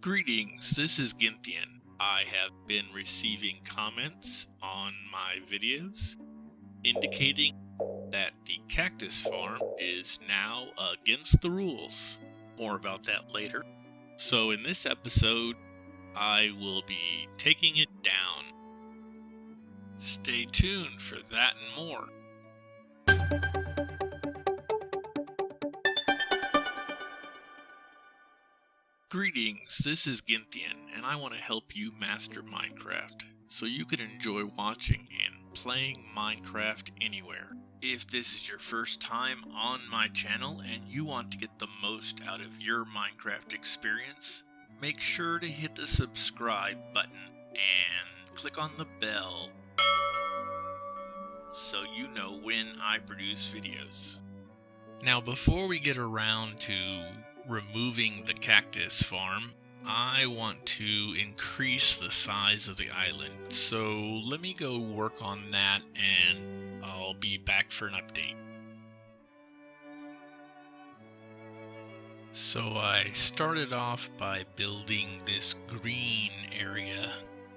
Greetings, this is Ginthian. I have been receiving comments on my videos indicating that the cactus farm is now against the rules. More about that later. So in this episode, I will be taking it down. Stay tuned for that and more. Greetings, this is Ginthian, and I want to help you master Minecraft so you can enjoy watching and playing Minecraft anywhere. If this is your first time on my channel and you want to get the most out of your Minecraft experience, make sure to hit the subscribe button and click on the bell so you know when I produce videos. Now before we get around to removing the cactus farm, I want to increase the size of the island. So let me go work on that and I'll be back for an update. So I started off by building this green area,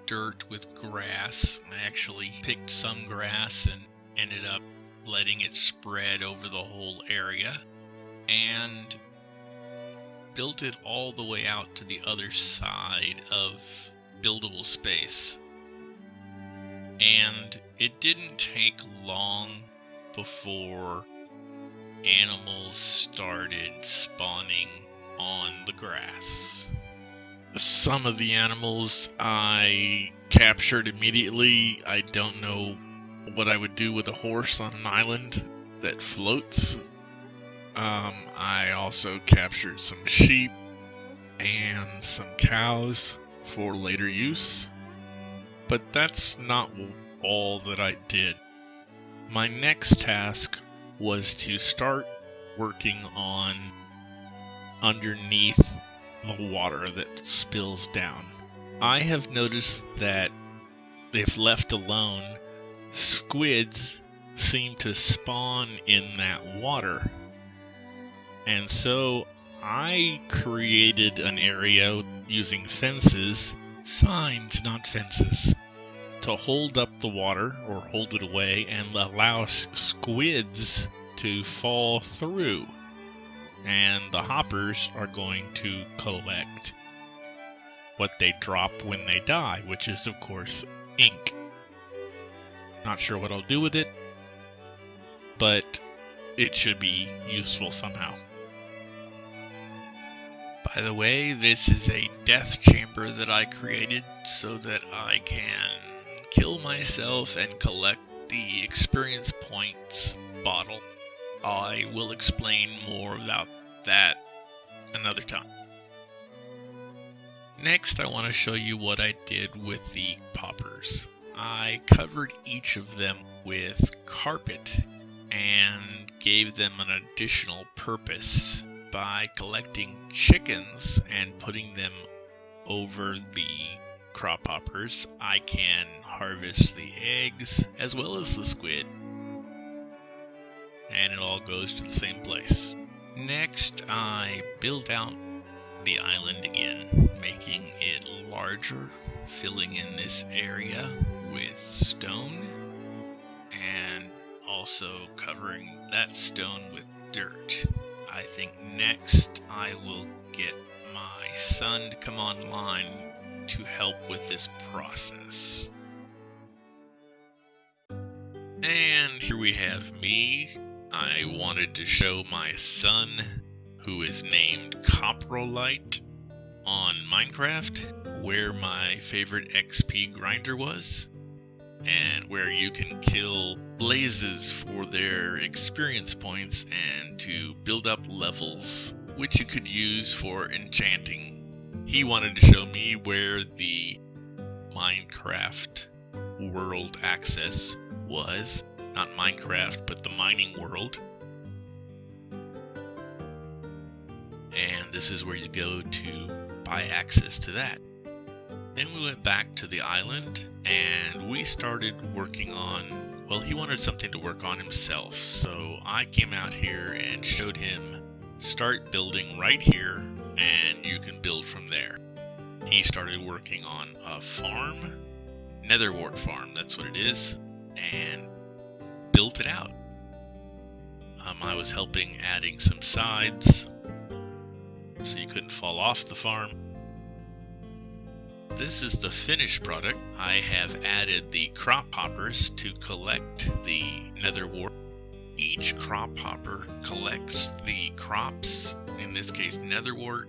dirt with grass. I actually picked some grass and ended up letting it spread over the whole area. And built it all the way out to the other side of buildable space. And it didn't take long before animals started spawning on the grass. Some of the animals I captured immediately. I don't know what I would do with a horse on an island that floats. Um, I also captured some sheep and some cows for later use. But that's not all that I did. My next task was to start working on underneath the water that spills down. I have noticed that if left alone, squids seem to spawn in that water and so I created an area using fences, signs, not fences, to hold up the water or hold it away and allow squids to fall through. And the hoppers are going to collect what they drop when they die, which is, of course, ink. Not sure what I'll do with it, but it should be useful somehow. By the way, this is a death chamber that I created so that I can kill myself and collect the experience points bottle. I will explain more about that another time. Next, I want to show you what I did with the hoppers. I covered each of them with carpet and gave them an additional purpose by collecting chickens and putting them over the crop hoppers, I can harvest the eggs as well as the squid. And it all goes to the same place. Next, I build out the island again, making it larger, filling in this area with stone, and also covering that stone with dirt. I think next I will get my son to come online to help with this process. And here we have me. I wanted to show my son, who is named Coprolite, on Minecraft, where my favorite XP grinder was and where you can kill blazes for their experience points and to build up levels, which you could use for enchanting. He wanted to show me where the Minecraft world access was. Not Minecraft, but the mining world. And this is where you go to buy access to that. Then we went back to the island and we started working on, well, he wanted something to work on himself. So I came out here and showed him start building right here and you can build from there. he started working on a farm, Netherwart Farm, that's what it is, and built it out. Um, I was helping adding some sides so you couldn't fall off the farm. This is the finished product. I have added the crop hoppers to collect the netherwort. Each crop hopper collects the crops, in this case netherwort,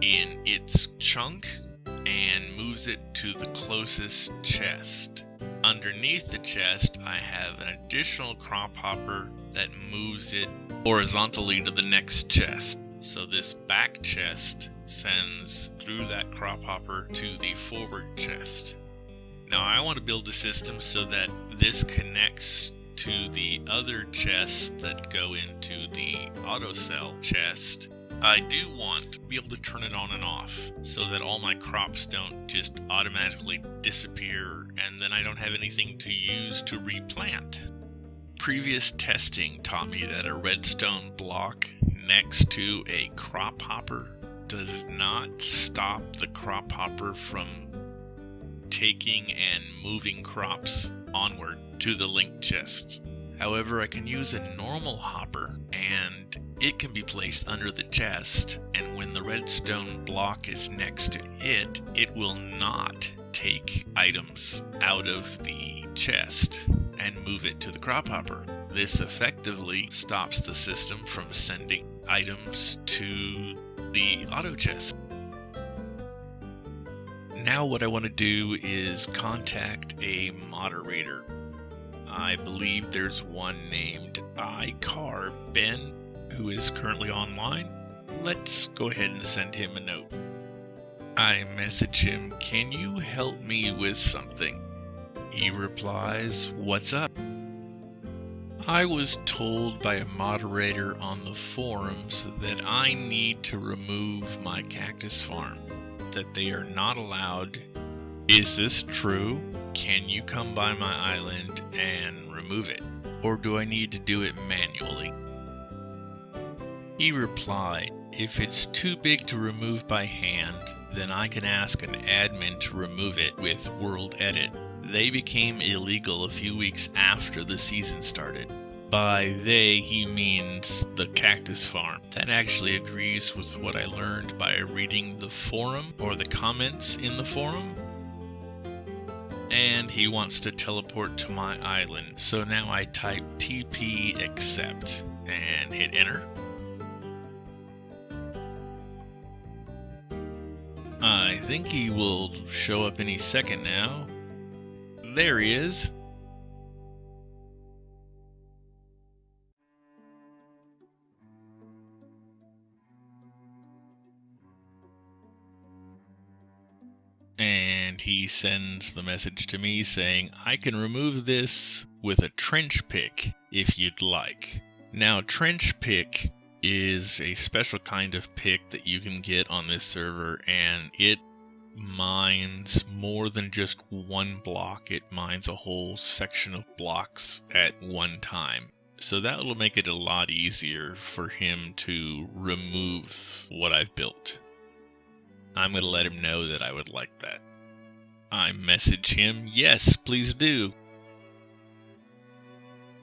in its chunk and moves it to the closest chest. Underneath the chest, I have an additional crop hopper that moves it horizontally to the next chest. So this back chest sends through that crop hopper to the forward chest. Now I want to build a system so that this connects to the other chests that go into the auto sell chest. I do want to be able to turn it on and off so that all my crops don't just automatically disappear and then I don't have anything to use to replant. Previous testing taught me that a redstone block next to a crop hopper does not stop the crop hopper from taking and moving crops onward to the link chest. However, I can use a normal hopper and it can be placed under the chest and when the redstone block is next to it, it will not take items out of the chest and move it to the crop hopper. This effectively stops the system from sending items to the auto chest. Now what I want to do is contact a moderator. I believe there's one named iCar Ben who is currently online. Let's go ahead and send him a note. I message him, Can you help me with something? He replies, What's up? I was told by a moderator on the forums that I need to remove my cactus farm, that they are not allowed. Is this true? Can you come by my island and remove it? Or do I need to do it manually? He replied, if it's too big to remove by hand, then I can ask an admin to remove it with World Edit. They became illegal a few weeks after the season started. By they, he means the cactus farm. That actually agrees with what I learned by reading the forum or the comments in the forum. And he wants to teleport to my island. So now I type TP accept and hit enter. I think he will show up any second now. There he is. And he sends the message to me saying, I can remove this with a trench pick if you'd like. Now, trench pick is a special kind of pick that you can get on this server, and it mines more than just one block. It mines a whole section of blocks at one time. So that will make it a lot easier for him to remove what I've built. I'm going to let him know that I would like that. I message him, yes, please do.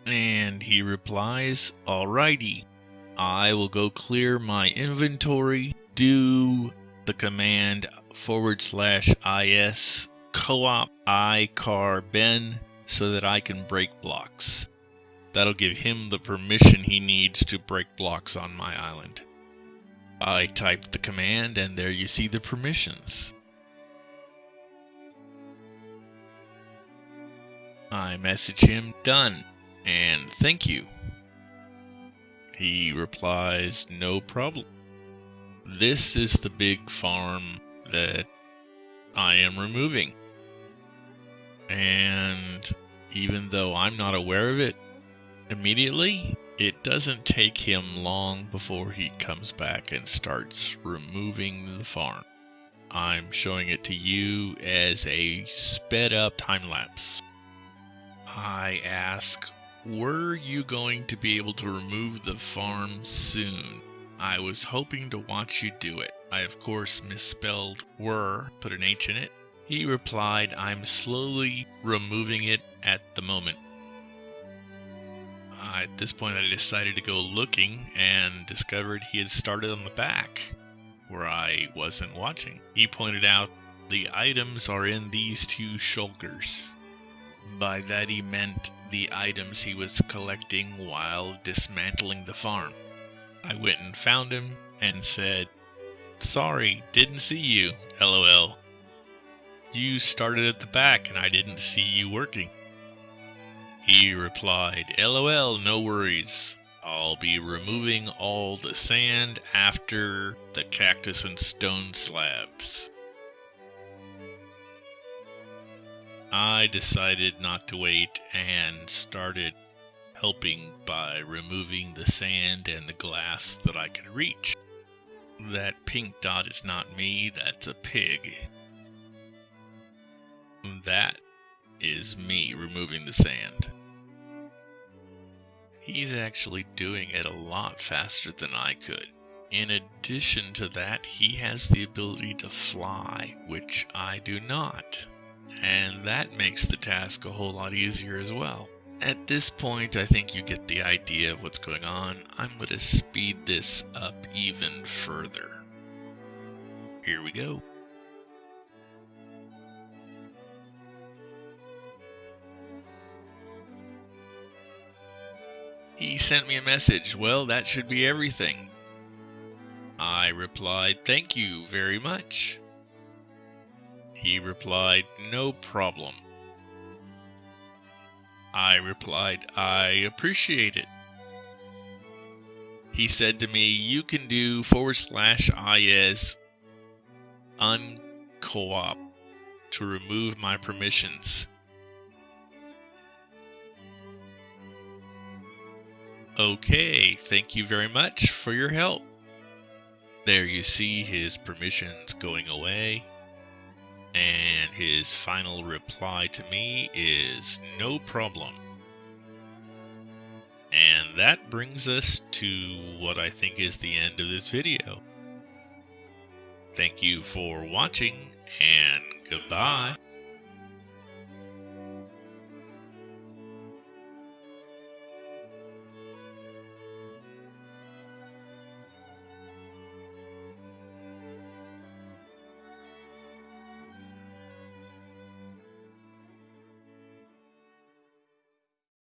And he replies, alrighty. I will go clear my inventory, do the command forward slash is co-op icar ben so that I can break blocks. That'll give him the permission he needs to break blocks on my island. I type the command and there you see the permissions. I message him done and thank you. He replies, No problem. This is the big farm that I am removing. And even though I'm not aware of it immediately, it doesn't take him long before he comes back and starts removing the farm. I'm showing it to you as a sped up time lapse. I ask were you going to be able to remove the farm soon? I was hoping to watch you do it. I, of course, misspelled were, put an H in it. He replied, I'm slowly removing it at the moment. Uh, at this point, I decided to go looking and discovered he had started on the back, where I wasn't watching. He pointed out the items are in these two shulkers. By that he meant the items he was collecting while dismantling the farm. I went and found him and said, Sorry, didn't see you, lol. You started at the back and I didn't see you working. He replied, LOL, no worries. I'll be removing all the sand after the cactus and stone slabs. I decided not to wait and started helping by removing the sand and the glass that I could reach. That pink dot is not me, that's a pig. That is me removing the sand. He's actually doing it a lot faster than I could. In addition to that, he has the ability to fly, which I do not. And that makes the task a whole lot easier as well. At this point, I think you get the idea of what's going on. I'm going to speed this up even further. Here we go. He sent me a message. Well, that should be everything. I replied, Thank you very much. He replied, No problem. I replied, I appreciate it. He said to me, You can do forward slash IS uncoop to remove my permissions. Okay, thank you very much for your help. There you see his permissions going away. And his final reply to me is no problem. And that brings us to what I think is the end of this video. Thank you for watching, and goodbye.